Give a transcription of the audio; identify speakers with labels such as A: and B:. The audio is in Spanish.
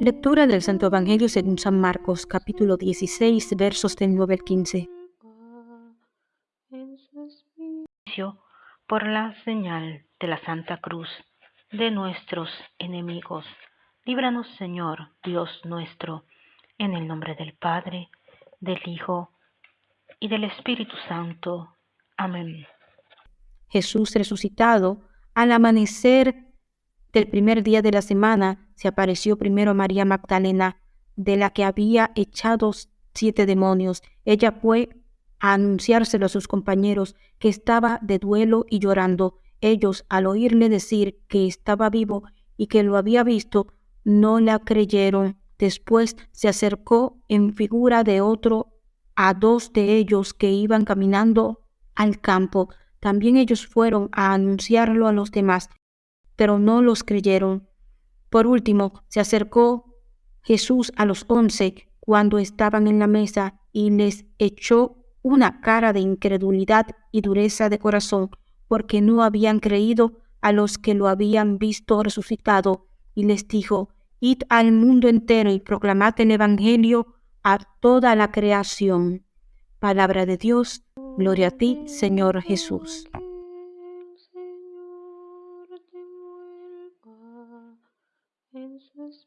A: Lectura del Santo Evangelio según San Marcos, capítulo 16, versos del 9 al 15.
B: Por la señal de la Santa Cruz de nuestros enemigos, líbranos Señor, Dios nuestro, en el nombre del Padre, del Hijo y del Espíritu Santo. Amén.
A: Jesús resucitado, al amanecer del primer día de la semana, se apareció primero María Magdalena, de la que había echado siete demonios. Ella fue a anunciárselo a sus compañeros, que estaba de duelo y llorando. Ellos, al oírle decir que estaba vivo y que lo había visto, no la creyeron. Después se acercó en figura de otro a dos de ellos que iban caminando al campo. También ellos fueron a anunciarlo a los demás, pero no los creyeron. Por último, se acercó Jesús a los once cuando estaban en la mesa y les echó una cara de incredulidad y dureza de corazón, porque no habían creído a los que lo habían visto resucitado, y les dijo, Id al mundo entero y proclamad el Evangelio a toda la creación. Palabra de Dios, gloria a ti, Señor Jesús. Christmas